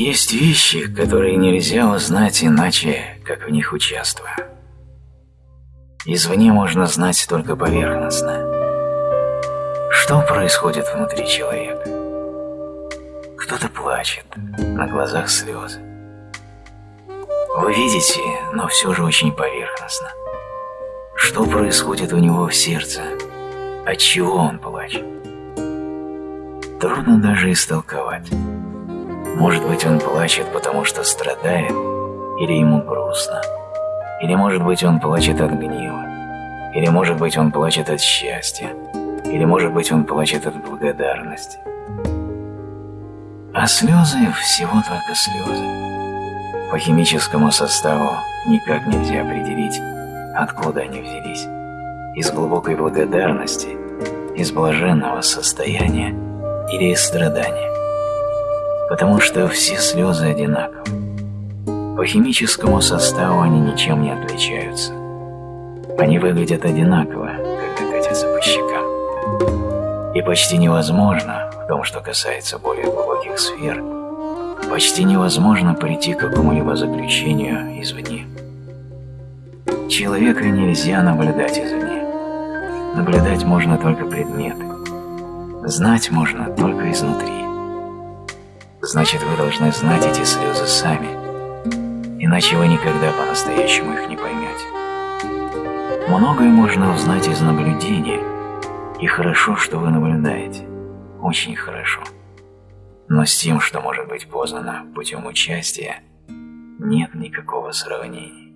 Есть вещи, которые нельзя узнать иначе, как в них участвуя. Извне можно знать только поверхностно. Что происходит внутри человека? Кто-то плачет, на глазах слезы. Вы видите, но все же очень поверхностно. Что происходит у него в сердце? От чего он плачет? Трудно даже истолковать. Может быть, он плачет, потому что страдает, или ему грустно, или, может быть, он плачет от гнева, или, может быть, он плачет от счастья, или, может быть, он плачет от благодарности. А слезы всего только слезы. По химическому составу никак нельзя определить, откуда они взялись. Из глубокой благодарности, из блаженного состояния или из страдания потому что все слезы одинаковы. По химическому составу они ничем не отличаются. Они выглядят одинаково, когда катятся по щекам. И почти невозможно, в том, что касается более глубоких сфер, почти невозможно прийти к какому-либо заключению извне. Человека нельзя наблюдать извне. Наблюдать можно только предметы. Знать можно только изнутри значит вы должны знать эти слезы сами, иначе вы никогда по-настоящему их не поймете. Многое можно узнать из наблюдения, и хорошо, что вы наблюдаете, очень хорошо. Но с тем, что может быть познано путем участия, нет никакого сравнения.